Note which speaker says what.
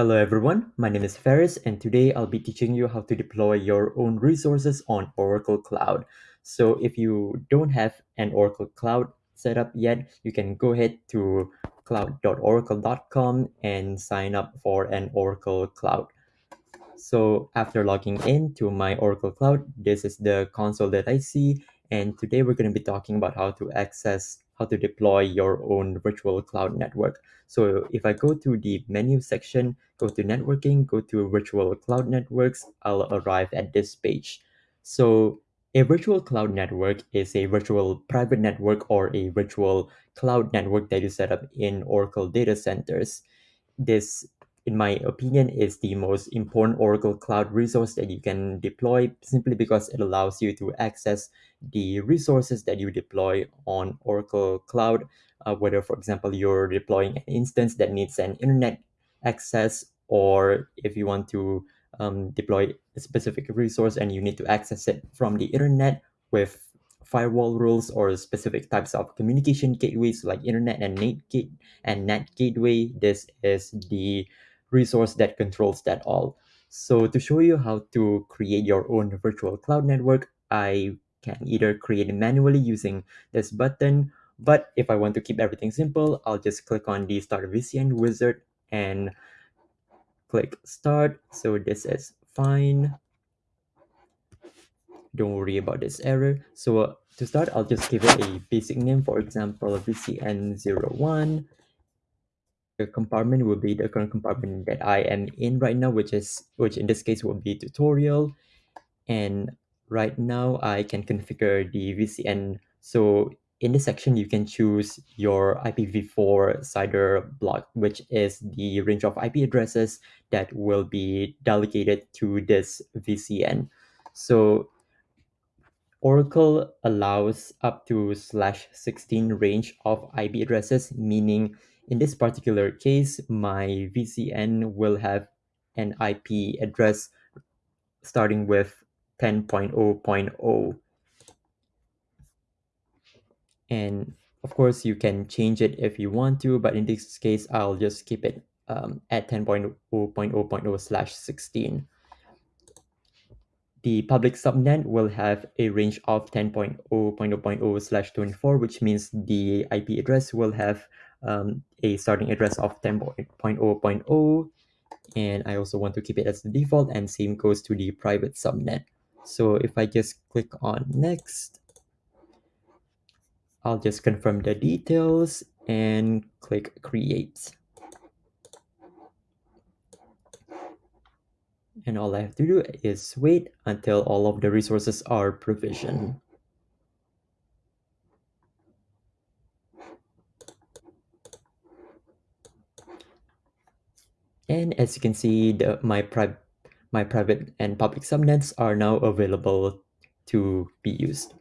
Speaker 1: Hello everyone, my name is Ferris and today I'll be teaching you how to deploy your own resources on Oracle Cloud. So if you don't have an Oracle Cloud set up yet, you can go ahead to cloud.oracle.com and sign up for an Oracle Cloud. So after logging in to my Oracle Cloud, this is the console that I see and today we're going to be talking about how to access how to deploy your own virtual cloud network. So if I go to the menu section, go to networking, go to virtual cloud networks, I'll arrive at this page. So a virtual cloud network is a virtual private network or a virtual cloud network that you set up in Oracle data centers. This in my opinion, is the most important Oracle Cloud resource that you can deploy simply because it allows you to access the resources that you deploy on Oracle Cloud. Uh, whether, for example, you're deploying an instance that needs an internet access, or if you want to um, deploy a specific resource and you need to access it from the internet with firewall rules or specific types of communication gateways like internet and net gate and NAT gateway. This is the resource that controls that all. So to show you how to create your own virtual cloud network, I can either create it manually using this button, but if I want to keep everything simple, I'll just click on the Start VCN wizard and click Start. So this is fine. Don't worry about this error. So uh, to start, I'll just give it a basic name, for example, VCN01 the compartment will be the current compartment that I am in right now, which is which in this case will be tutorial. And right now I can configure the VCN. So in this section, you can choose your IPv4 CIDR block, which is the range of IP addresses that will be delegated to this VCN. So Oracle allows up to slash 16 range of IP addresses, meaning in this particular case, my VCN will have an IP address starting with 10.0.0. And of course, you can change it if you want to, but in this case, I'll just keep it um, at 10.0.0.0 slash 16 the public subnet will have a range of 10.0.0.0 slash 24, which means the IP address will have um, a starting address of 10.0.0. And I also want to keep it as the default and same goes to the private subnet. So if I just click on next, I'll just confirm the details and click create. and all I have to do is wait until all of the resources are provisioned. And as you can see, the, my, pri my private and public subnets are now available to be used.